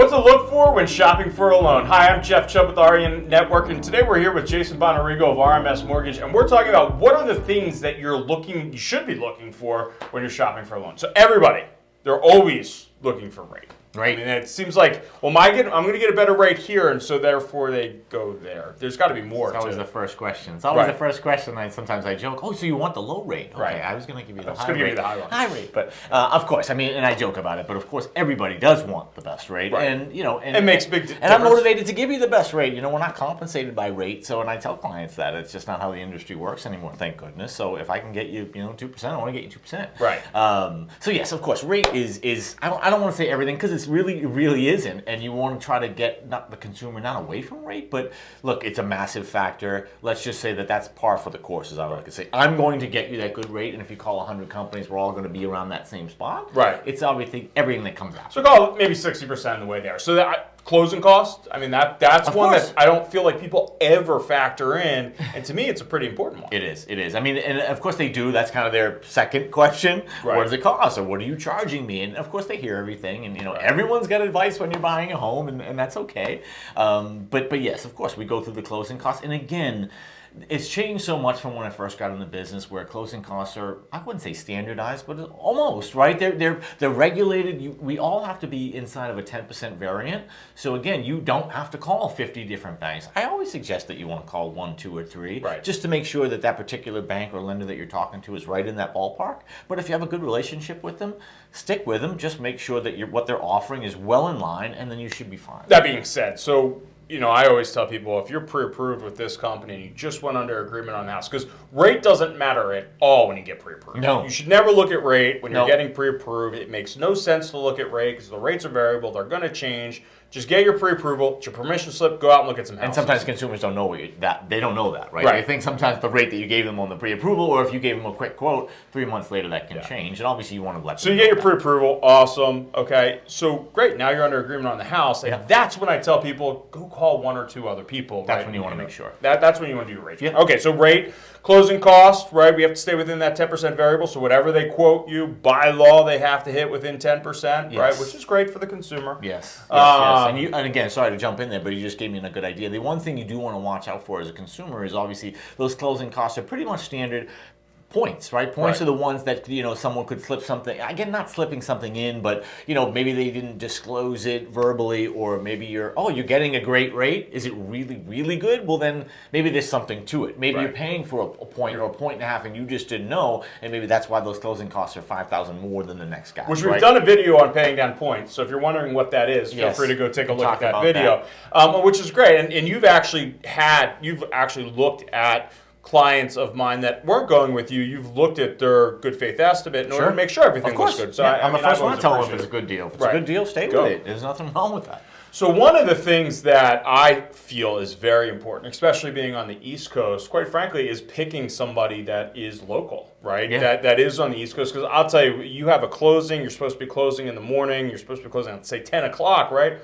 What's to look for when shopping for a loan? Hi, I'm Jeff Chubb with Aryan Network, and today we're here with Jason Bonarigo of RMS Mortgage, and we're talking about what are the things that you're looking, you should be looking for when you're shopping for a loan. So everybody, they're always looking for rate. Right. I mean, it seems like, well, my get, I'm going to get a better rate here, and so therefore they go there. There's got to be more. It's always the first question. It's always Right. the first question. I sometimes I joke, "Oh, so you want the low rate?" Okay, Right. I was going to give you the was high rate. you the high one. rate, but uh, of course, I mean, and I joke about it, but of course, everybody does want the best rate, Right. and you know, and It makes big And I'm motivated to give you the best rate. You know, we're not compensated by rate, so and I tell clients that it's just not how the industry works anymore. Thank goodness. So if I can get you, you know, two percent, I want to get you two percent. Right. Um, so yes, of course, rate is is I don't I don't want to say everything because it's really really isn't, and you want to try to get not the consumer not away from rate, but look, it's a massive factor. Let's just say that that's par for the course, as I like to say. I'm going to get you that good rate, and if you call 100 companies, we're all going to be around that same spot. Right. It's everything everything that comes out. So call maybe 60% of the way there. So that closing cost, I mean, that that's Of one course. that I don't feel like people ever factor in. And to me, it's a pretty important one. It is. It is. I mean, and of course they do. That's kind of their second question. Right. What does it cost, or what are you charging me? And of course they hear everything, and you know everyone's got advice when you're buying a home, and, and that's okay. Um, but but yes, of course we go through the closing costs, and again. It's changed so much from when I first got in the business, where closing costs are, I wouldn't say standardized, but almost, right? They're, they're, they're regulated. You, we all have to be inside of a 10% variant. So again, you don't have to call 50 different banks. I always suggest that you want to call one, two, or three, Right. just to make sure that that particular bank or lender that you're talking to is right in that ballpark. But if you have a good relationship with them, stick with them. Just make sure that you're, what they're offering is well in line, and then you should be fine. That being said, so you know, I always tell people if you're pre-approved with this company and you just went under agreement on the house, because rate doesn't matter at all when you get pre-approved. No. you should never look at rate when you're getting pre-approved. It makes no sense to look at rate because the rates are variable; they're going to change. Just get your pre-approval, get your permission slip, go out and look at some houses. And sometimes consumers don't know what you, that they don't know that, right? Right. They think sometimes the rate that you gave them on the pre-approval, or if you gave them a quick quote, three months later that can Yeah. change. And obviously, you want to let So you get your pre-approval, awesome. Okay, so great. Now you're under agreement on the house, and Yeah. that's when I tell people go call one or two other people. That's right? when you wanna make sure. That, that's when you want to do your rate. Yeah. Okay, so rate, closing cost, right? We have to stay within that 10% variable. So whatever they quote you by law, they have to hit within 10%, right? Which is great for the consumer. Yes, yes, yes. Um, And, you, and again, sorry to jump in there, but you just gave me a good idea. The one thing you do want to watch out for as a consumer is obviously those closing costs are pretty much standard points, right? Points Right. are the ones that you know someone could slip something. Again, not slipping something in, but you know maybe they didn't disclose it verbally, or maybe you're oh you're getting a great rate. Is it really really good? Well then maybe there's something to it. Maybe you're paying for a, a point or a point and a half, and you just didn't know, and maybe that's why those closing costs are five thousand more than the next guy. Which we've right? done a video on paying down points. So if you're wondering what that is, feel Yes. free to go take a look at that video, Um, which is great. And, and you've actually had, you've actually looked at clients of mine that weren't going with you. You've looked at their good faith estimate in order Sure. to make sure everything looks good. So Yeah, I, mean, the 1st one to tell them if it's a good deal. If it's Right. a good deal, stay Go. with it. There's nothing wrong with that. So one of the things that I feel is very important, especially being on the East Coast, quite frankly, is picking somebody that is local, right? Yeah. That that is on the East Coast. Because I'll tell you, you have a closing. You're supposed to be closing in the morning. You're supposed to be closing at say 10 o'clock, right?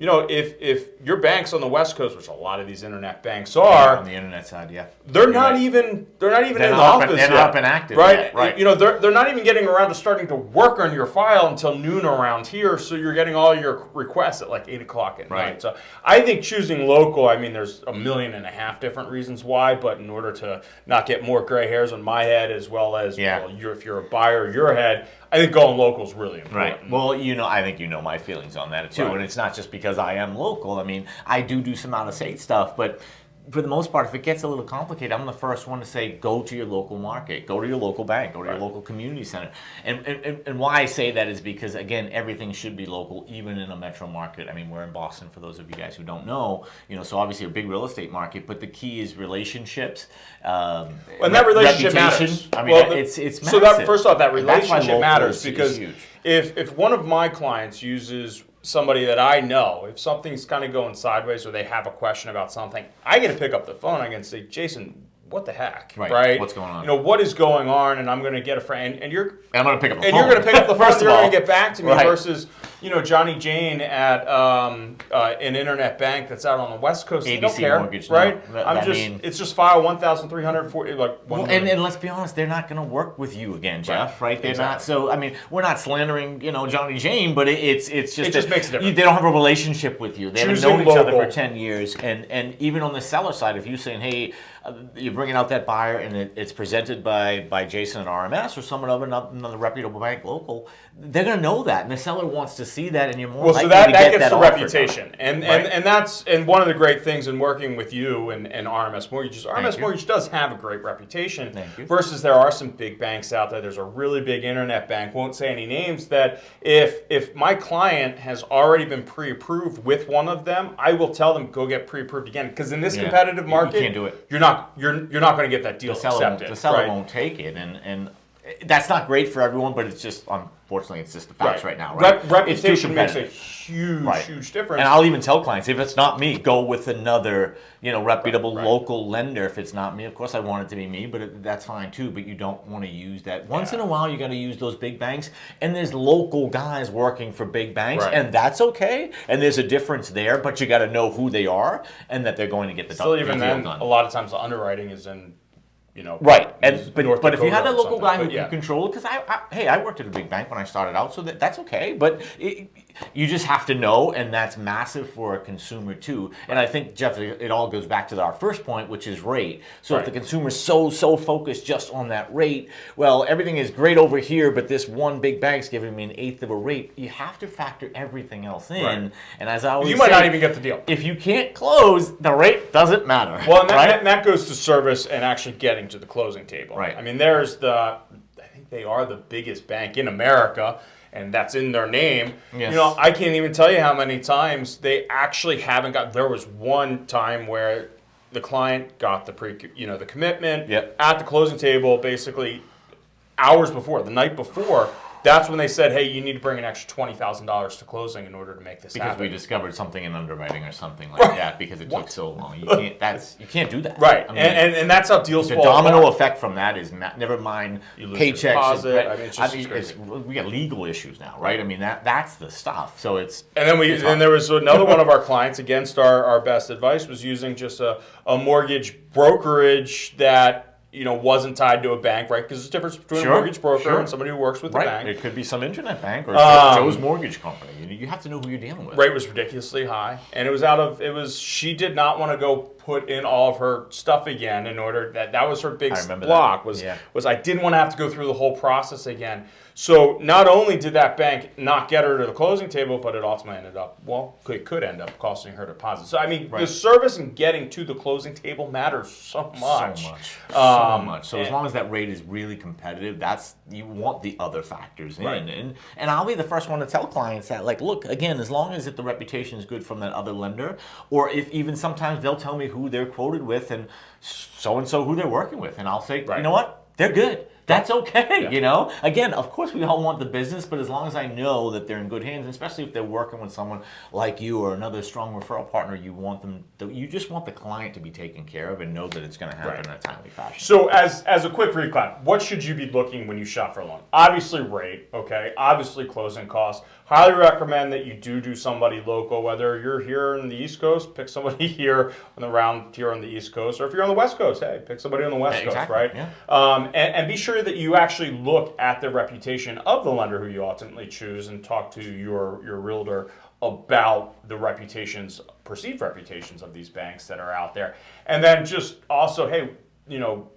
You know, if if your bank's on the West Coast, which a lot of these internet banks are, on the internet side, yeah. they're You're not right. even they're not even They're in the not up and- office they're yet. not and active right? yet, right. You know, they're they're not even getting around to starting to work on your file until noon around here. So you're getting all your requests at like eight o'clock at Right. night. So I think choosing local. I mean, there's a million and a half different reasons why, but in order to not get more gray hairs on my head as well as Yeah. well, you're, if you're a buyer, your head, I think going local is really important. Right. Well, you know, I think you know my feelings on that too, Right. and it's not just because I am local. I mean, I do do some out of state stuff, but for the most part, if it gets a little complicated, I'm the first one to say go to your local market, go to your local bank, go to Right. your local community center. And, and, and- why I say that is because, again, everything should be local, even in a metro market. I mean, we're in Boston, for those of you guys who don't know, you know, so obviously a big real estate market, but the key is relationships. Um, And that relationship reputation. matters. I mean, Well, the- it's it's so that first off, that And that's why relationship matters because if if one of my clients uses somebody that I know, if something's kind of going sideways or they have a question about something, I get to pick up the phone. I can say, Jason, what the heck, Right. What's going on? You know, what is going on? And I'm going to get a friend, and you're and I'm going to pick up the and phone. you're going to pick up the phone. First You're going to get back to me Right. versus you know Johnny Jane at um, uh, an internet bank that's out on the West Coast. they don't care, Mortgage, no. right? That- I'm I just mean- it's just file one thousand three hundred forty like one. Well, and, and let's be honest, they're not going to work with you again, Jeff. Right? They're not. So I mean, we're not slandering, you know, Johnny Jane, but it, it's it's just It just makes a difference. They don't have a relationship with you. They Choosing haven't known each other for ten years, and and even on the seller side, if you're saying, hey, uh, you're bringing out that buyer, and it, it's presented by by Jason at RMS or someone of another, another reputable bank local, they're going to know that, and the seller wants to see that, and you're more well, likely so that, to that get gets that the reputation, and, Right. and and that's and one of the great things in working with you and, and RMS Mortgages. RMS you. Mortgage does have a great reputation. Thank you. Versus there are some big banks out there. There's a really big internet bank. Won't say any names. That if if my client has already been pre-approved with one of them, I will tell them go get pre-approved again because in this Yeah. competitive market, you can't do it. You're not you're you're not going to get that deal the seller, accepted. the seller right? won't take it, and and that's not great for everyone. But it's just unfortunately, it's just the facts right, now. Right? Rep- reputation makes a huge, Right. huge difference. And I'll even tell clients if it's not me, go with another, you know, reputable right. local lender. If it's not me, of course I want it to be me, but it, that's fine too. But you don't want to use that. Once Yeah. in a while, you got to use those big banks, and there's local guys working for big banks, Right. and that's okay. And there's a difference there, but you got to know who they are and that they're going to get the Still, even then, done. a lot of times the underwriting is in, you know, Right, and but, North but if you had a local guy who yeah. can control it, because I, I, hey, I worked at a big bank when I started out, so that, that's okay. But it, you just have to know, and that's massive for a consumer too. And I think Jeff, it, all goes back to our first point, which is rate. So if Right. the consumer's so so focused just on that rate, well, everything is great over here, but this one big bank's giving me an eighth of a rate. You have to factor everything else in. Right. And as I always You might say, not even get the deal. If you can't close, the rate doesn't matter. Well, and that, right? that, that goes to service and actually getting to the closing table. Right. I mean, there's the, I think they are the biggest bank in America, and that's in their name. Yes. You know, I can't even tell you how many times they actually haven't got. There was one time where the client got the pre, you know, the commitment Yep. at the closing table, basically hours before, the night before. That's when they said, "Hey, you need to bring an extra twenty thousand dollars to closing in order to make this because happen." we discovered something in underwriting or something like that because it took so long. You can't. That's you can't do that. right, I mean, and, and and that's how deals the domino apart. effect from that is never mind paychecks. deposit. and- I mean, it's just- it's it's- we got legal issues now, right? I mean that that's the stuff. So it's And then we, and there was another one of our clients against our, our best advice was using just a, a mortgage brokerage that you know wasn't tied to a bank, right? Because there's a difference between Sure, a mortgage broker sure. and somebody who works with right. the bank. It could be some internet bank or Um, Joe's mortgage company. You, you have to know who you're dealing with. Rate was ridiculously high, and it was out of it was she did not want to go put in all of her stuff again in order that that was her big block that. was Yeah. was I didn't want to have to go through the whole process again. So not only did that bank not get her to the closing table, but it ultimately ended up well, it could end up costing her deposit. So I mean, the service and getting to the closing table matters so much. So much, Um, so much. So as long as that rate is really competitive, that's you want the other factors in. Right. And and I'll be the first one to tell clients that, like, look, again, as long as it, the reputation is good from that other lender, or if even sometimes they'll tell me who they're quoted with and so and so who they're working with, and I'll say, Right. you know what, they're good. That's okay, Yeah. you know. Again, of course, we all want the business, but as long as I know that they're in good hands, especially if they're working with someone like you or another strong referral partner, you want them. You just want the client to be taken care of and know that it's going to happen Right. in a timely fashion. So as as a quick recap, what should you be looking when you shop for a loan? Obviously rate, okay. Obviously closing costs. Highly recommend that you do do somebody local, whether you're here in the East Coast, pick somebody here on the round here on the East Coast, or if you're on the West Coast, hey, pick somebody on the West Yeah, Coast, exactly, right? yeah. Um, and, and be sure that you actually look at the reputation of the lender who you ultimately choose and talk to your your realtor about the reputations, perceived reputations of these banks that are out there. And then just also, hey, you know,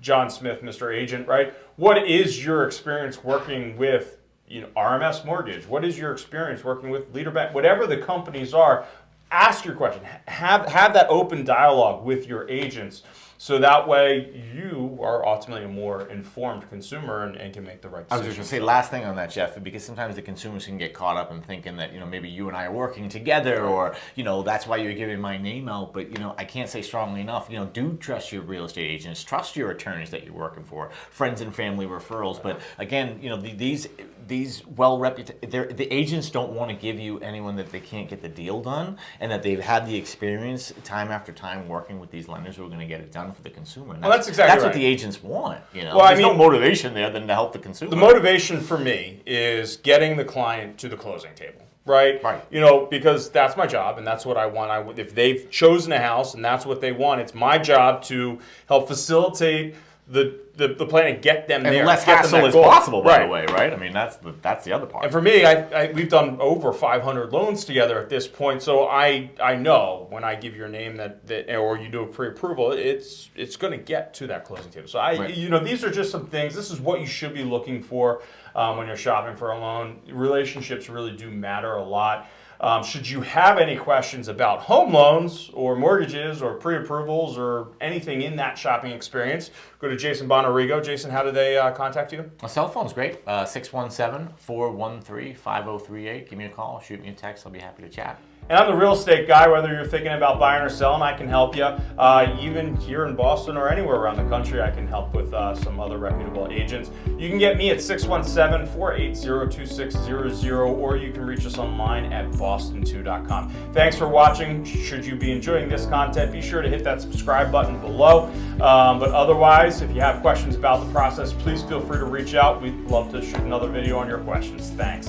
John Smith, Mr. Agent, right? What is your experience working with, you know, RMS Mortgage? What is your experience working with Leader Bank? Whatever the companies are, ask your question. Have have that open dialogue with your agents, so that way you are ultimately a more informed consumer and, and can make the right I was just going to say last thing on that, Jeff, because sometimes the consumers can get caught up in thinking that you know maybe you and I are working together, or you know that's why you're giving my name out. But you know I can't say strongly enough. You know, do trust your real estate agents, trust your attorneys that you're working for, friends and family referrals. But again, you know the, these these well reputed, the agents don't want to give you anyone that they can't get the deal done, and that they've had the experience time after time working with these lenders who are going to get it done for the consumer. And Well, that's exactly that's what the agents want. You know, Well, I there's no mean- motivation there than to help the consumer. The motivation for me is getting the client to the closing table, right? Right. You know, because that's my job and that's what I want. I, if they've chosen a house and that's what they want, it's my job to help facilitate the the, the plan to get them and there. less get hassle as goal. possible, by right. the way, right? I mean, that's the that's the other part. And for me, I, I, we've done over 500 loans together at this point, so I I know when I give your name that, that or you do a pre-approval, it's it's going to get to that closing table. So I Right. you know these are just some things. This is what you should be looking for um, when you're shopping for a loan. Relationships really do matter a lot. Um, should you have any questions about home loans or mortgages or pre-approvals or anything in that shopping experience, go to Jason Bonarigo. Jason, how do they uh, contact you? My cell phone's great. Uh, 617-413-5038. Give me a call, shoot me a text. I'll be happy to chat. And I'm the real estate guy, whether you're thinking about buying or selling, I can help you. Uh, even here in Boston or anywhere around the country, I can help with uh, some other reputable agents. You can get me at 617 480 2600, or you can reach us online at boston2.com. Thanks for watching. Should you be enjoying this content, be sure to hit that subscribe button below. Um, but otherwise, if you have questions about the process, please feel free to reach out. We'd love to shoot another video on your questions. Thanks.